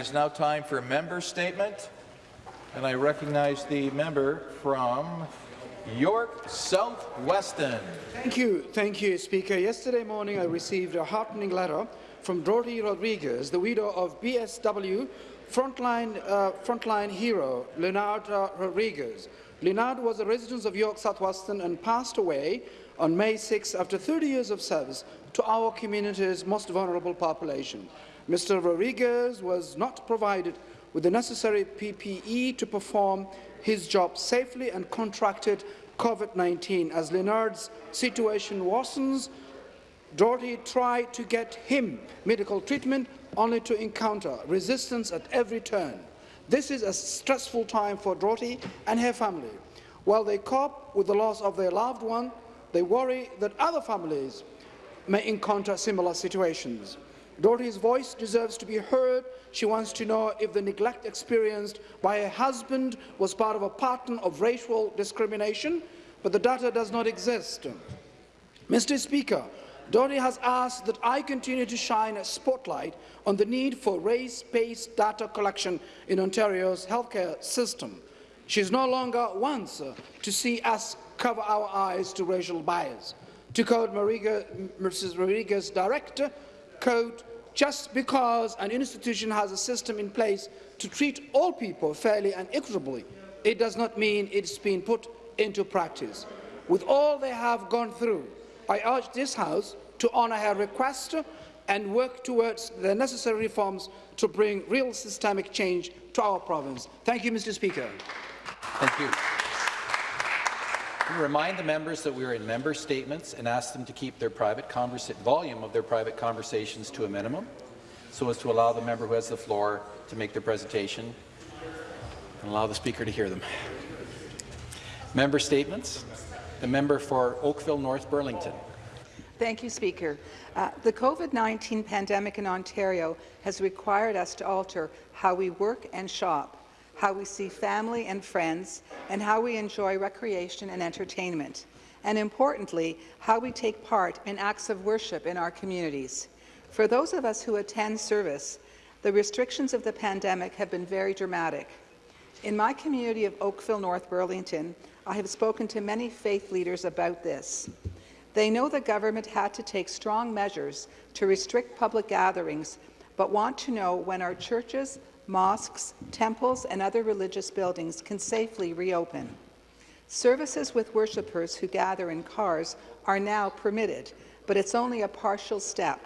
is now time for a member statement, and I recognize the member from York South Weston. Thank you, thank you, Speaker. Yesterday morning, I received a heartening letter from Dorothy Rodriguez, the widow of PSW frontline, uh, frontline hero Leonard Rodriguez. Leonard was a resident of York South Weston and passed away on May 6 after 30 years of service to our community's most vulnerable population. Mr. Rodriguez was not provided with the necessary PPE to perform his job safely and contracted COVID-19. As Leonard's situation worsens, Dorothy tried to get him medical treatment only to encounter resistance at every turn. This is a stressful time for Dorothy and her family. While they cope with the loss of their loved one, they worry that other families may encounter similar situations. Dorothy's voice deserves to be heard. She wants to know if the neglect experienced by her husband was part of a pattern of racial discrimination, but the data does not exist. Mr. Speaker, Dorothy has asked that I continue to shine a spotlight on the need for race-based data collection in Ontario's healthcare system. She no longer wants to see us cover our eyes to racial bias. To quote Mariga, Mrs. Rodriguez's director, quote, just because an institution has a system in place to treat all people fairly and equitably, it does not mean it's been put into practice. With all they have gone through, I urge this House to honour her request and work towards the necessary reforms to bring real systemic change to our province. Thank you, Mr. Speaker. Thank you. Remind the members that we are in member statements and ask them to keep their private volume of their private conversations to a minimum so as to allow the member who has the floor to make their presentation and allow the Speaker to hear them. Member statements. The member for Oakville North Burlington. Thank you, Speaker. Uh, the COVID-19 pandemic in Ontario has required us to alter how we work and shop how we see family and friends, and how we enjoy recreation and entertainment, and importantly, how we take part in acts of worship in our communities. For those of us who attend service, the restrictions of the pandemic have been very dramatic. In my community of Oakville, North Burlington, I have spoken to many faith leaders about this. They know the government had to take strong measures to restrict public gatherings, but want to know when our churches, mosques, temples and other religious buildings can safely reopen. Services with worshippers who gather in cars are now permitted, but it's only a partial step.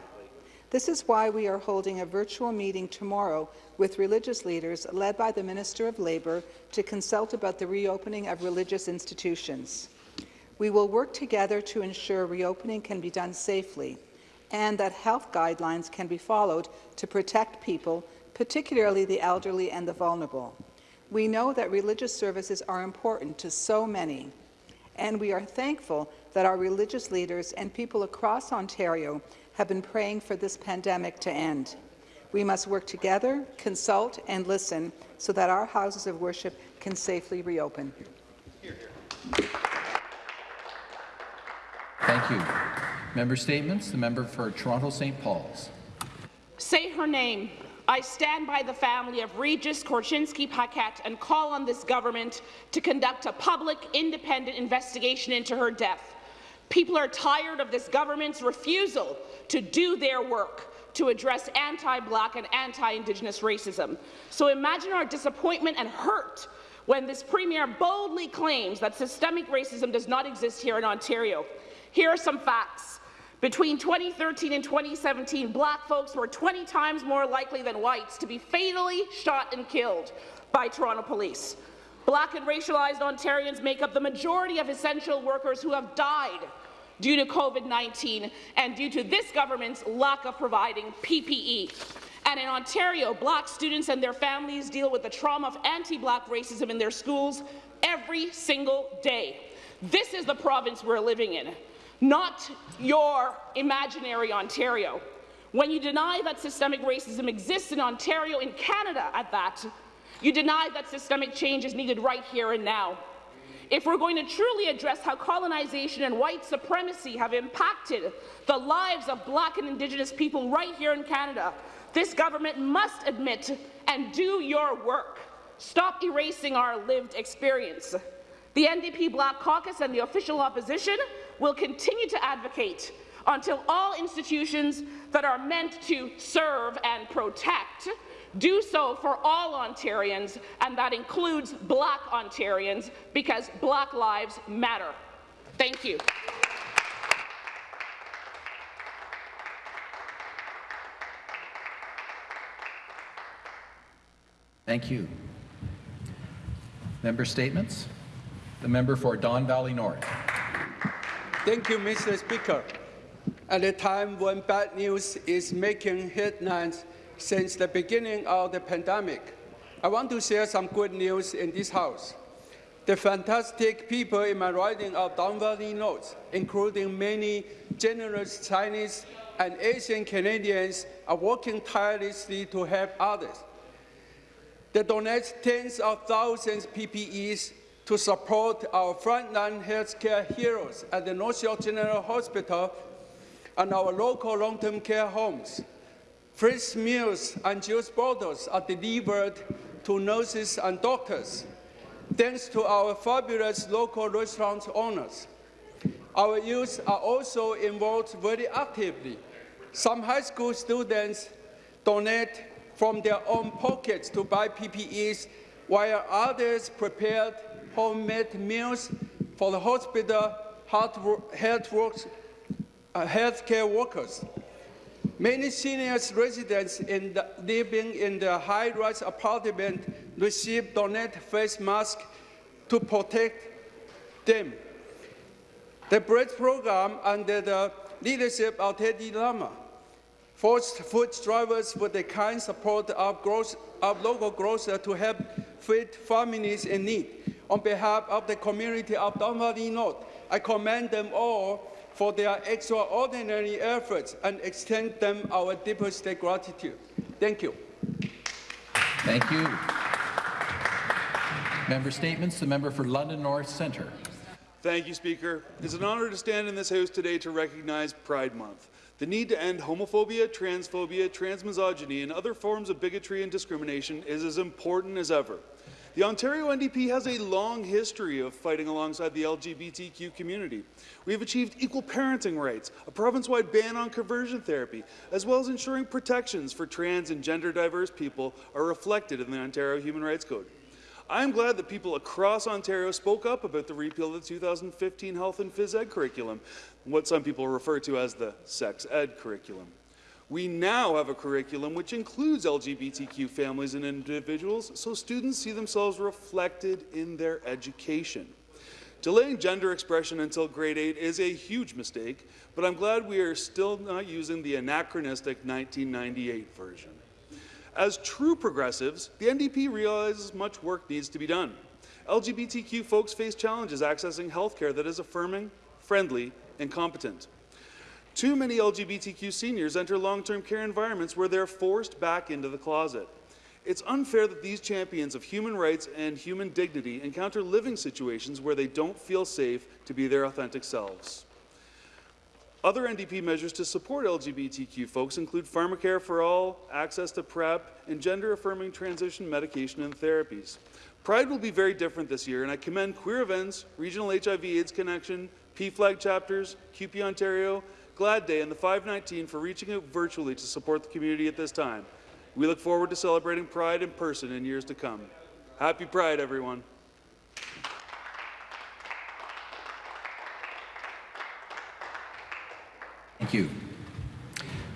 This is why we are holding a virtual meeting tomorrow with religious leaders led by the Minister of Labour to consult about the reopening of religious institutions. We will work together to ensure reopening can be done safely and that health guidelines can be followed to protect people particularly the elderly and the vulnerable. We know that religious services are important to so many, and we are thankful that our religious leaders and people across Ontario have been praying for this pandemic to end. We must work together, consult and listen so that our houses of worship can safely reopen. Thank you. Member statements. The member for Toronto St. Paul's. Say her name. I stand by the family of Regis Korchinski Paquet and call on this government to conduct a public, independent investigation into her death. People are tired of this government's refusal to do their work to address anti-Black and anti-Indigenous racism. So imagine our disappointment and hurt when this Premier boldly claims that systemic racism does not exist here in Ontario. Here are some facts. Between 2013 and 2017, black folks were 20 times more likely than whites to be fatally shot and killed by Toronto police. Black and racialized Ontarians make up the majority of essential workers who have died due to COVID-19 and due to this government's lack of providing PPE. And in Ontario, black students and their families deal with the trauma of anti-black racism in their schools every single day. This is the province we're living in not your imaginary Ontario. When you deny that systemic racism exists in Ontario, in Canada at that, you deny that systemic change is needed right here and now. If we're going to truly address how colonization and white supremacy have impacted the lives of Black and Indigenous people right here in Canada, this government must admit and do your work. Stop erasing our lived experience. The NDP Black Caucus and the official opposition will continue to advocate until all institutions that are meant to serve and protect do so for all Ontarians, and that includes Black Ontarians, because Black lives matter. Thank you. Thank you. Member statements. The member for Don Valley North. Thank you, Mr. Speaker. At a time when bad news is making headlines since the beginning of the pandemic, I want to share some good news in this House. The fantastic people in my riding of Don Valley North, including many generous Chinese and Asian Canadians, are working tirelessly to help others. They donate tens of thousands of PPEs to support our frontline healthcare heroes at the North Shore General Hospital and our local long-term care homes. Fresh meals and juice bottles are delivered to nurses and doctors, thanks to our fabulous local restaurant owners. Our youth are also involved very actively. Some high school students donate from their own pockets to buy PPEs, while others prepared homemade meals for the hospital health works, uh, healthcare workers. Many senior residents in the, living in the high-rise apartment receive donated face masks to protect them. The BREAD program under the leadership of Teddy Lama forced food drivers with the kind support of, of local grocers to help feed families in need. On behalf of the community of Don Valley North, I commend them all for their extraordinary efforts and extend them our deepest gratitude. Thank you. Thank you. Member statements. The member for London North Centre. Thank you, Speaker. It's an honour to stand in this House today to recognize Pride Month. The need to end homophobia, transphobia, transmisogyny, and other forms of bigotry and discrimination is as important as ever. The Ontario NDP has a long history of fighting alongside the LGBTQ community. We have achieved equal parenting rights, a province-wide ban on conversion therapy, as well as ensuring protections for trans and gender diverse people are reflected in the Ontario Human Rights Code. I'm glad that people across Ontario spoke up about the repeal of the 2015 Health and Phys Ed curriculum, what some people refer to as the sex ed curriculum. We now have a curriculum which includes LGBTQ families and individuals, so students see themselves reflected in their education. Delaying gender expression until grade 8 is a huge mistake, but I'm glad we are still not using the anachronistic 1998 version. As true progressives, the NDP realizes much work needs to be done. LGBTQ folks face challenges accessing health care that is affirming, friendly, and competent. Too many LGBTQ seniors enter long-term care environments where they're forced back into the closet. It's unfair that these champions of human rights and human dignity encounter living situations where they don't feel safe to be their authentic selves. Other NDP measures to support LGBTQ folks include pharmacare for all, access to PrEP, and gender-affirming transition medication and therapies. Pride will be very different this year, and I commend Queer Events, Regional HIV AIDS Connection, PFLAG chapters, QP Ontario, Glad Day, and the 519 for reaching out virtually to support the community at this time. We look forward to celebrating Pride in person in years to come. Happy Pride, everyone. Thank you.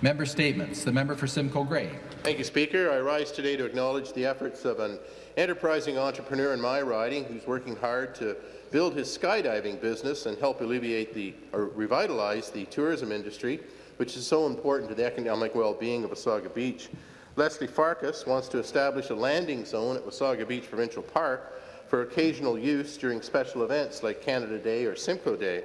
Member statements. The member for Simcoe Grey. Thank you, Speaker. I rise today to acknowledge the efforts of an enterprising entrepreneur in my riding who's working hard to build his skydiving business and help alleviate the or revitalize the tourism industry, which is so important to the economic well-being of Wasaga Beach. Leslie Farkas wants to establish a landing zone at Wasaga Beach Provincial Park for occasional use during special events like Canada Day or Simcoe Day.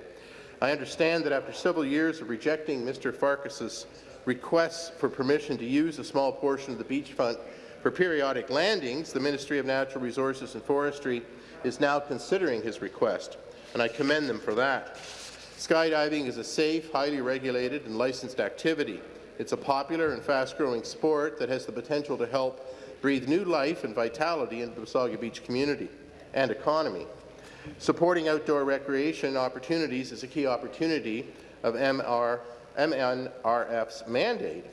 I understand that after several years of rejecting Mr. Farkas's requests for permission to use a small portion of the beachfront for periodic landings, the Ministry of Natural Resources and Forestry is now considering his request, and I commend them for that. Skydiving is a safe, highly regulated and licensed activity. It's a popular and fast-growing sport that has the potential to help breathe new life and vitality into the Wasaga Beach community and economy. Supporting outdoor recreation opportunities is a key opportunity of MR, MNRF's mandate.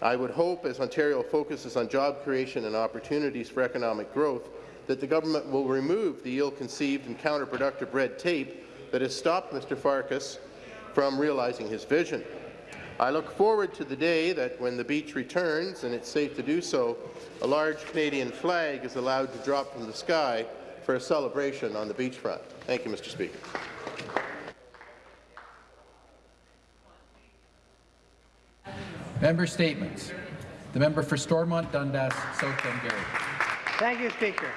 I would hope, as Ontario focuses on job creation and opportunities for economic growth, that the government will remove the ill-conceived and counterproductive red tape that has stopped Mr. Farkas from realizing his vision. I look forward to the day that when the beach returns, and it's safe to do so, a large Canadian flag is allowed to drop from the sky for a celebration on the beachfront. Thank you, Mr. Speaker. Member statements. The member for Stormont Dundas, South Glengarry. Thank you, Speaker.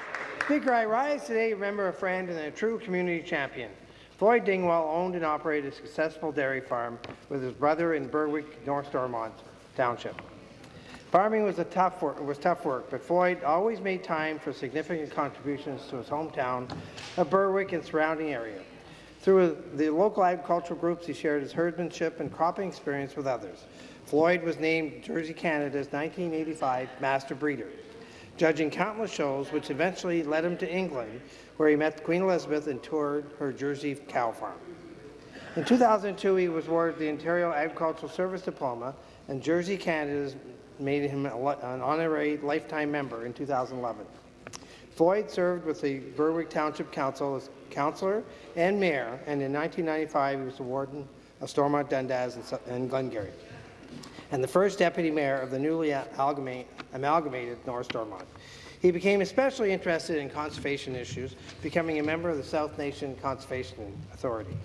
Speaker, I rise today to remember a friend and a true community champion. Floyd Dingwall owned and operated a successful dairy farm with his brother in Berwick, North Stormont Township. Farming was, a tough work, was tough work, but Floyd always made time for significant contributions to his hometown of Berwick and surrounding area. Through the local agricultural groups, he shared his herdsmanship and cropping experience with others. Floyd was named Jersey Canada's 1985 Master Breeder, judging countless shows, which eventually led him to England, where he met Queen Elizabeth and toured her Jersey cow farm. In 2002, he was awarded the Ontario Agricultural Service Diploma, and Jersey Canada's made him an honorary lifetime member in 2011. Floyd served with the Berwick Township Council as councillor and mayor, and in 1995 he was awarded of Stormont Dundas and Glengarry, and the first deputy mayor of the newly amalgamated North Stormont. He became especially interested in conservation issues, becoming a member of the South Nation Conservation Authority,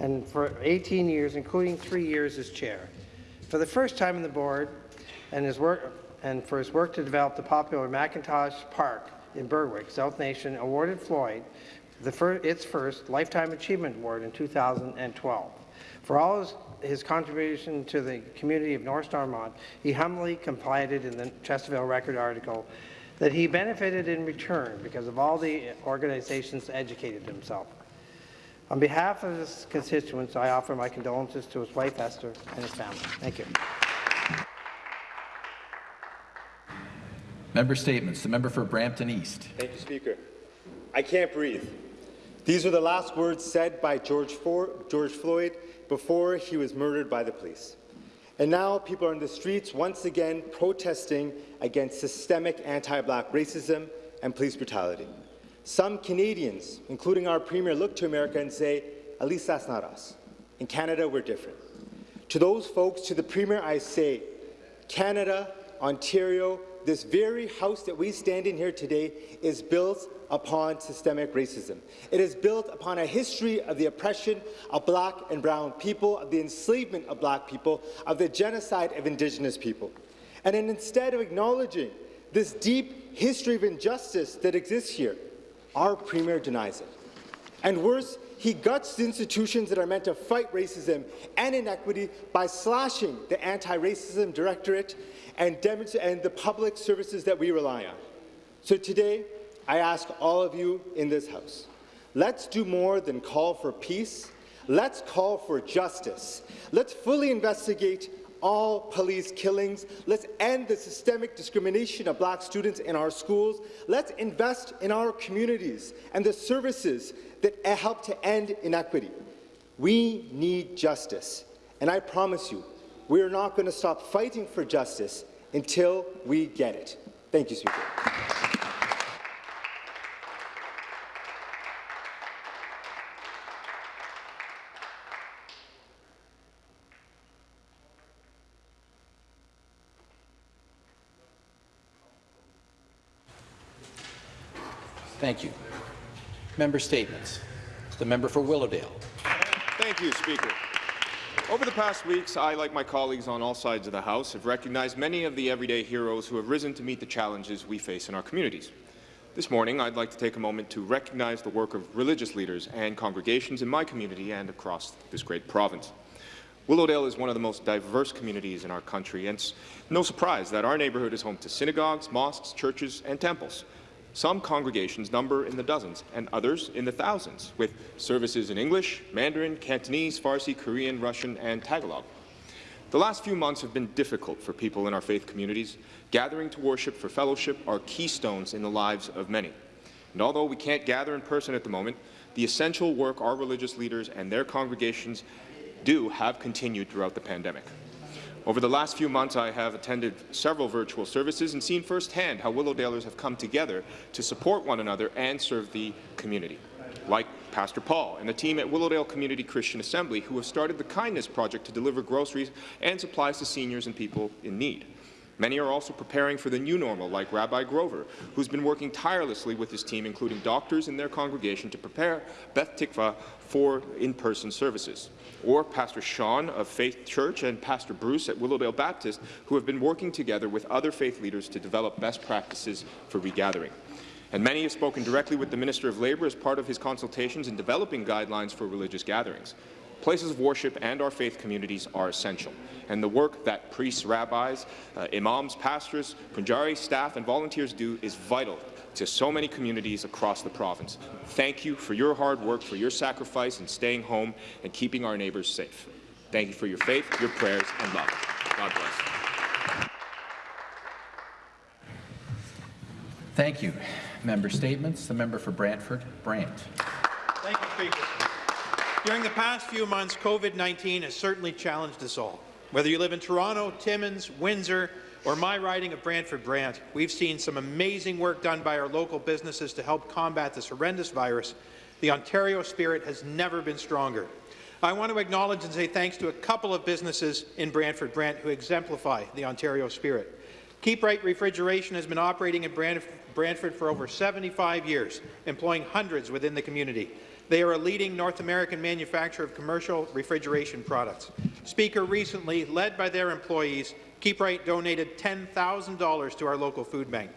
and for 18 years, including three years as chair. For the first time in the board, and his work and for his work to develop the popular McIntosh Park in Berwick, South Nation awarded Floyd fir its first Lifetime Achievement Award in 2012. For all his, his, contribution to the community of North Stormont, he humbly confided in the Chesterville Record article that he benefited in return because of all the organizations educated himself. On behalf of his constituents, I offer my condolences to his wife Esther and his family. Thank you. Member statements. The member for Brampton East. Thank you, Speaker. I can't breathe. These were the last words said by George, For George Floyd before he was murdered by the police. And now people are in the streets once again protesting against systemic anti-black racism and police brutality. Some Canadians, including our Premier, look to America and say, at least that's not us. In Canada, we're different. To those folks, to the Premier, I say, Canada, Ontario, this very house that we stand in here today is built upon systemic racism. It is built upon a history of the oppression of black and brown people, of the enslavement of black people, of the genocide of Indigenous people. And instead of acknowledging this deep history of injustice that exists here, our Premier denies it. And worse, he guts the institutions that are meant to fight racism and inequity by slashing the Anti-Racism Directorate and, and the public services that we rely on. So today, I ask all of you in this House, let's do more than call for peace. Let's call for justice. Let's fully investigate all police killings. Let's end the systemic discrimination of black students in our schools. Let's invest in our communities and the services that eh, help to end inequity. We need justice, and I promise you, we are not going to stop fighting for justice until we get it. Thank you, Speaker. Thank you. Member statements. The member for Willowdale. Thank you, Speaker. Over the past weeks, I, like my colleagues on all sides of the House, have recognized many of the everyday heroes who have risen to meet the challenges we face in our communities. This morning, I'd like to take a moment to recognize the work of religious leaders and congregations in my community and across this great province. Willowdale is one of the most diverse communities in our country, and it's no surprise that our neighbourhood is home to synagogues, mosques, churches, and temples. Some congregations number in the dozens and others in the thousands, with services in English, Mandarin, Cantonese, Farsi, Korean, Russian, and Tagalog. The last few months have been difficult for people in our faith communities. Gathering to worship for fellowship are keystones in the lives of many. And although we can't gather in person at the moment, the essential work our religious leaders and their congregations do have continued throughout the pandemic. Over the last few months, I have attended several virtual services and seen firsthand how Willowdalers have come together to support one another and serve the community, like Pastor Paul and the team at Willowdale Community Christian Assembly, who have started the Kindness Project to deliver groceries and supplies to seniors and people in need. Many are also preparing for the new normal, like Rabbi Grover, who's been working tirelessly with his team, including doctors in their congregation, to prepare Beth Tikvah for in-person services. Or Pastor Sean of Faith Church and Pastor Bruce at Willowdale Baptist, who have been working together with other faith leaders to develop best practices for regathering. And many have spoken directly with the Minister of Labour as part of his consultations in developing guidelines for religious gatherings. Places of worship and our faith communities are essential, and the work that priests, rabbis, uh, imams, pastors, Punjari staff and volunteers do is vital to so many communities across the province. Thank you for your hard work, for your sacrifice in staying home and keeping our neighbours safe. Thank you for your faith, your prayers, and love. God bless. Thank you. Member statements. The member for Brantford, Brant. Thank you, Speaker. During the past few months, COVID-19 has certainly challenged us all. Whether you live in Toronto, Timmins, Windsor, or my riding of Brantford Brant, we've seen some amazing work done by our local businesses to help combat this horrendous virus. The Ontario spirit has never been stronger. I want to acknowledge and say thanks to a couple of businesses in Brantford Brant who exemplify the Ontario spirit. Keeprite Refrigeration has been operating in Brantford for over 75 years, employing hundreds within the community. They are a leading North American manufacturer of commercial refrigeration products. Speaker, recently, led by their employees, Keeprite donated $10,000 to our local food bank.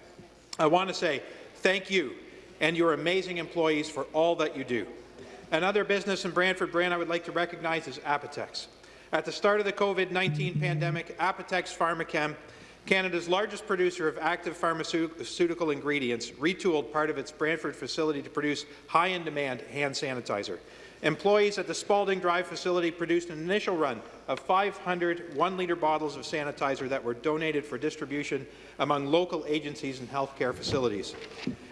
I want to say thank you and your amazing employees for all that you do. Another business in Brantford Brant I would like to recognize is Apotex. At the start of the COVID-19 pandemic, Apotex Pharmachem Canada's largest producer of active pharmaceutical ingredients retooled part of its Brantford facility to produce high-in-demand hand sanitizer. Employees at the Spalding Drive facility produced an initial run of 500 one-litre bottles of sanitizer that were donated for distribution among local agencies and healthcare facilities.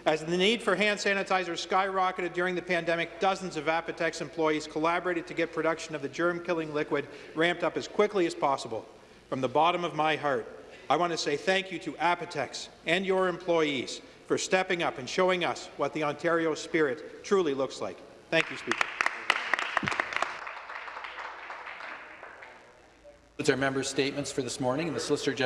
As the need for hand sanitizer skyrocketed during the pandemic, dozens of Apotex employees collaborated to get production of the germ-killing liquid ramped up as quickly as possible. From the bottom of my heart, I want to say thank you to Apotex and your employees for stepping up and showing us what the Ontario spirit truly looks like. Thank you, Speaker. Those are member statements for this morning. The Solicitor General